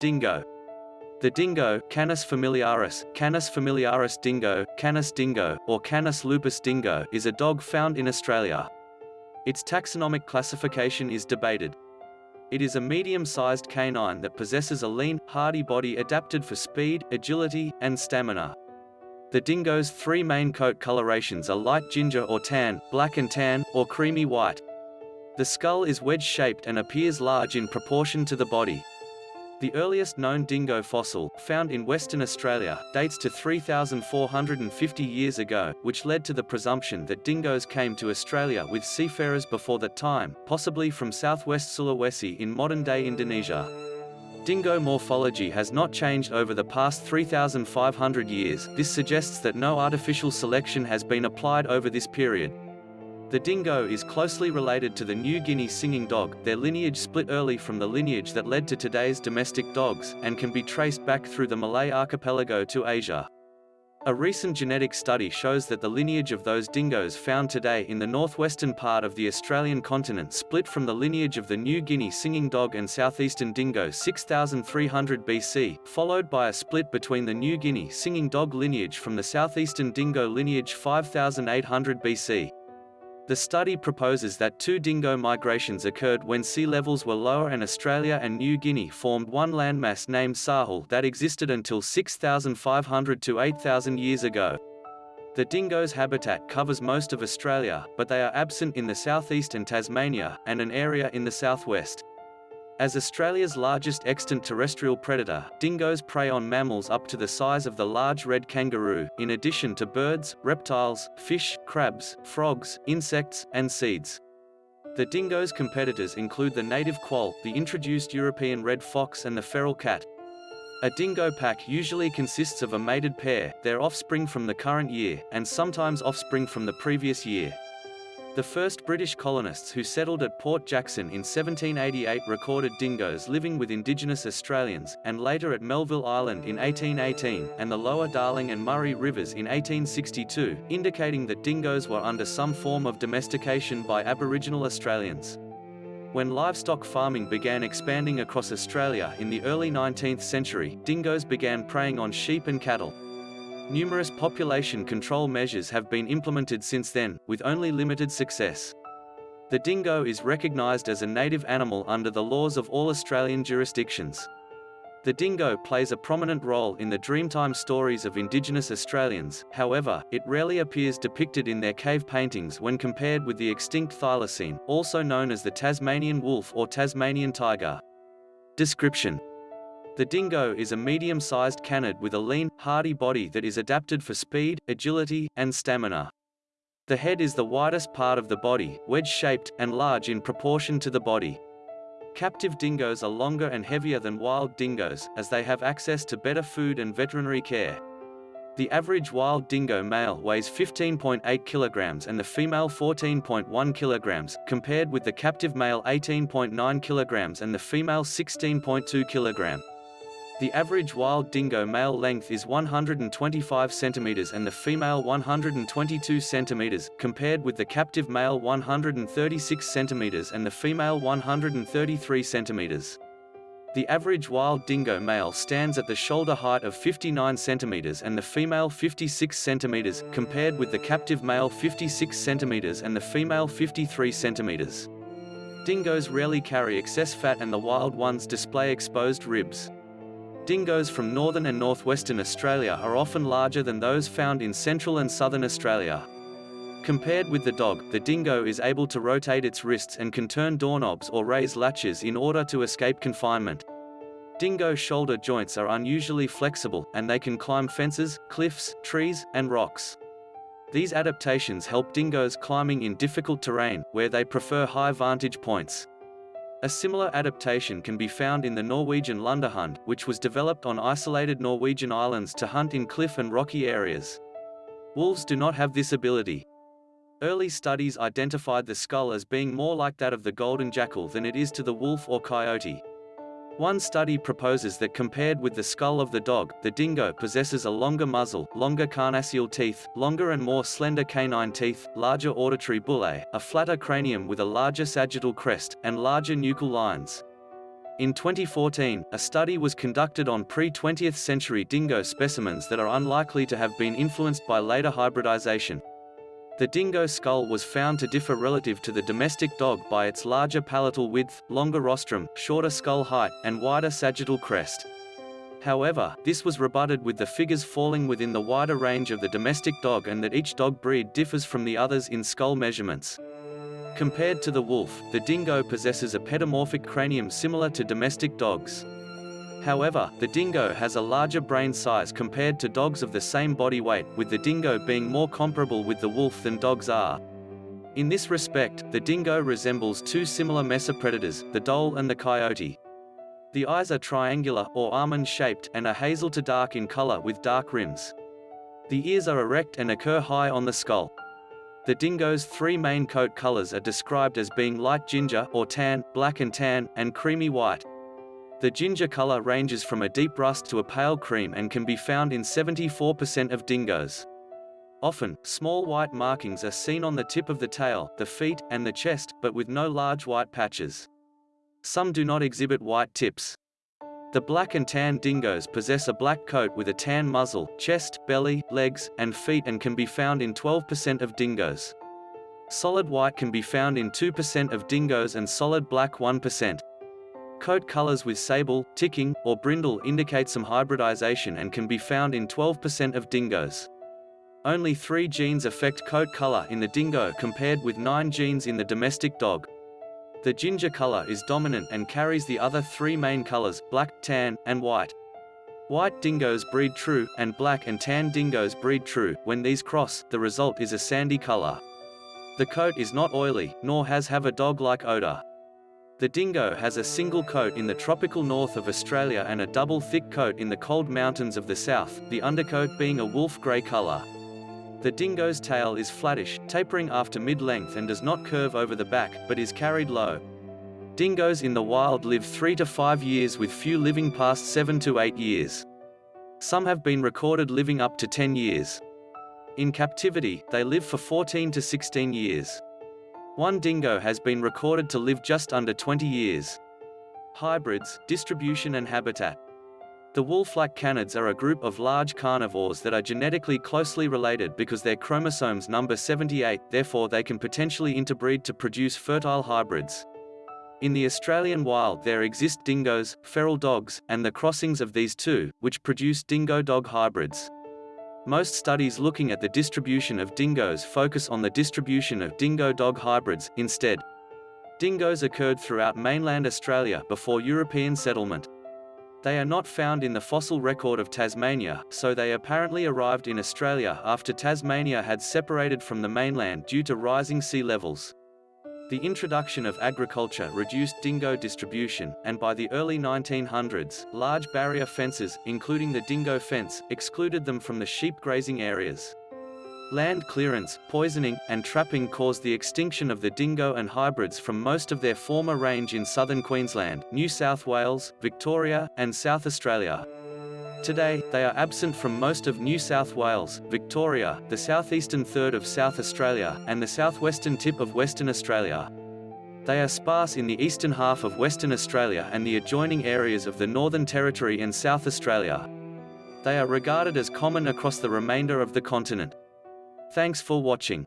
Dingo. The dingo, Canis familiaris, Canis familiaris dingo, Canis dingo, or Canis lupus dingo, is a dog found in Australia. Its taxonomic classification is debated. It is a medium-sized canine that possesses a lean, hardy body adapted for speed, agility, and stamina. The dingo's three main coat colorations are light ginger or tan, black and tan, or creamy white. The skull is wedge-shaped and appears large in proportion to the body. The earliest known dingo fossil, found in Western Australia, dates to 3,450 years ago, which led to the presumption that dingoes came to Australia with seafarers before that time, possibly from southwest Sulawesi in modern-day Indonesia. Dingo morphology has not changed over the past 3,500 years, this suggests that no artificial selection has been applied over this period. The dingo is closely related to the New Guinea singing dog, their lineage split early from the lineage that led to today's domestic dogs, and can be traced back through the Malay archipelago to Asia. A recent genetic study shows that the lineage of those dingoes found today in the northwestern part of the Australian continent split from the lineage of the New Guinea singing dog and southeastern dingo 6300 BC, followed by a split between the New Guinea singing dog lineage from the southeastern dingo lineage 5800 BC. The study proposes that two dingo migrations occurred when sea levels were lower and Australia and New Guinea formed one landmass named Sahul that existed until 6,500 to 8,000 years ago. The dingo's habitat covers most of Australia, but they are absent in the southeast and Tasmania, and an area in the southwest. As Australia's largest extant terrestrial predator, dingoes prey on mammals up to the size of the large red kangaroo, in addition to birds, reptiles, fish, crabs, frogs, insects, and seeds. The dingo's competitors include the native quoll, the introduced European red fox and the feral cat. A dingo pack usually consists of a mated pair, their offspring from the current year, and sometimes offspring from the previous year. The first British colonists who settled at Port Jackson in 1788 recorded dingoes living with indigenous Australians, and later at Melville Island in 1818, and the lower Darling and Murray rivers in 1862, indicating that dingoes were under some form of domestication by Aboriginal Australians. When livestock farming began expanding across Australia in the early 19th century, dingoes began preying on sheep and cattle. Numerous population control measures have been implemented since then, with only limited success. The dingo is recognised as a native animal under the laws of all Australian jurisdictions. The dingo plays a prominent role in the Dreamtime stories of Indigenous Australians, however, it rarely appears depicted in their cave paintings when compared with the extinct thylacine, also known as the Tasmanian wolf or Tasmanian tiger. Description the dingo is a medium-sized canid with a lean, hardy body that is adapted for speed, agility, and stamina. The head is the widest part of the body, wedge-shaped, and large in proportion to the body. Captive dingoes are longer and heavier than wild dingoes, as they have access to better food and veterinary care. The average wild dingo male weighs 15.8 kilograms and the female 14.1 kilograms, compared with the captive male 18.9 kilograms and the female 16.2 kilogram. The average wild dingo male length is 125 cm and the female 122 cm, compared with the captive male 136 cm and the female 133 cm. The average wild dingo male stands at the shoulder height of 59 cm and the female 56 cm, compared with the captive male 56 cm and the female 53 cm. Dingoes rarely carry excess fat and the wild ones display exposed ribs. Dingoes from northern and northwestern Australia are often larger than those found in central and southern Australia. Compared with the dog, the dingo is able to rotate its wrists and can turn doorknobs or raise latches in order to escape confinement. Dingo shoulder joints are unusually flexible, and they can climb fences, cliffs, trees, and rocks. These adaptations help dingoes climbing in difficult terrain, where they prefer high vantage points. A similar adaptation can be found in the Norwegian Lundehund, which was developed on isolated Norwegian islands to hunt in cliff and rocky areas. Wolves do not have this ability. Early studies identified the skull as being more like that of the golden jackal than it is to the wolf or coyote. One study proposes that compared with the skull of the dog, the dingo possesses a longer muzzle, longer carnassial teeth, longer and more slender canine teeth, larger auditory bullae, a flatter cranium with a larger sagittal crest, and larger nuchal lines. In 2014, a study was conducted on pre-20th century dingo specimens that are unlikely to have been influenced by later hybridization. The dingo skull was found to differ relative to the domestic dog by its larger palatal width, longer rostrum, shorter skull height, and wider sagittal crest. However, this was rebutted with the figures falling within the wider range of the domestic dog and that each dog breed differs from the others in skull measurements. Compared to the wolf, the dingo possesses a pedomorphic cranium similar to domestic dogs. However, the dingo has a larger brain size compared to dogs of the same body weight, with the dingo being more comparable with the wolf than dogs are. In this respect, the dingo resembles two similar mesopredators, the dhole and the coyote. The eyes are triangular or almond-shaped and are hazel to dark in color with dark rims. The ears are erect and occur high on the skull. The dingo's three main coat colors are described as being light ginger or tan, black and tan, and creamy white. The ginger color ranges from a deep rust to a pale cream and can be found in 74% of dingoes. Often, small white markings are seen on the tip of the tail, the feet, and the chest, but with no large white patches. Some do not exhibit white tips. The black and tan dingoes possess a black coat with a tan muzzle, chest, belly, legs, and feet and can be found in 12% of dingoes. Solid white can be found in 2% of dingoes and solid black 1%. Coat colors with sable, ticking, or brindle indicate some hybridization and can be found in 12% of dingoes. Only three genes affect coat color in the dingo compared with nine genes in the domestic dog. The ginger color is dominant and carries the other three main colors, black, tan, and white. White dingoes breed true, and black and tan dingoes breed true. When these cross, the result is a sandy color. The coat is not oily, nor has have a dog-like odor. The dingo has a single coat in the tropical north of Australia and a double thick coat in the cold mountains of the south, the undercoat being a wolf grey color. The dingo's tail is flattish, tapering after mid-length and does not curve over the back, but is carried low. Dingoes in the wild live 3 to 5 years with few living past 7 to 8 years. Some have been recorded living up to 10 years. In captivity, they live for 14 to 16 years. One dingo has been recorded to live just under 20 years. Hybrids, distribution and habitat. The wolf-like canids are a group of large carnivores that are genetically closely related because their chromosomes number 78, therefore they can potentially interbreed to produce fertile hybrids. In the Australian wild there exist dingoes, feral dogs, and the crossings of these two, which produce dingo-dog hybrids. Most studies looking at the distribution of dingoes focus on the distribution of dingo-dog hybrids, instead. Dingoes occurred throughout mainland Australia before European settlement. They are not found in the fossil record of Tasmania, so they apparently arrived in Australia after Tasmania had separated from the mainland due to rising sea levels. The introduction of agriculture reduced dingo distribution, and by the early 1900s, large barrier fences, including the dingo fence, excluded them from the sheep grazing areas. Land clearance, poisoning, and trapping caused the extinction of the dingo and hybrids from most of their former range in southern Queensland, New South Wales, Victoria, and South Australia. Today, they are absent from most of New South Wales, Victoria, the southeastern third of South Australia, and the southwestern tip of Western Australia. They are sparse in the eastern half of Western Australia and the adjoining areas of the Northern Territory and South Australia. They are regarded as common across the remainder of the continent. Thanks for watching.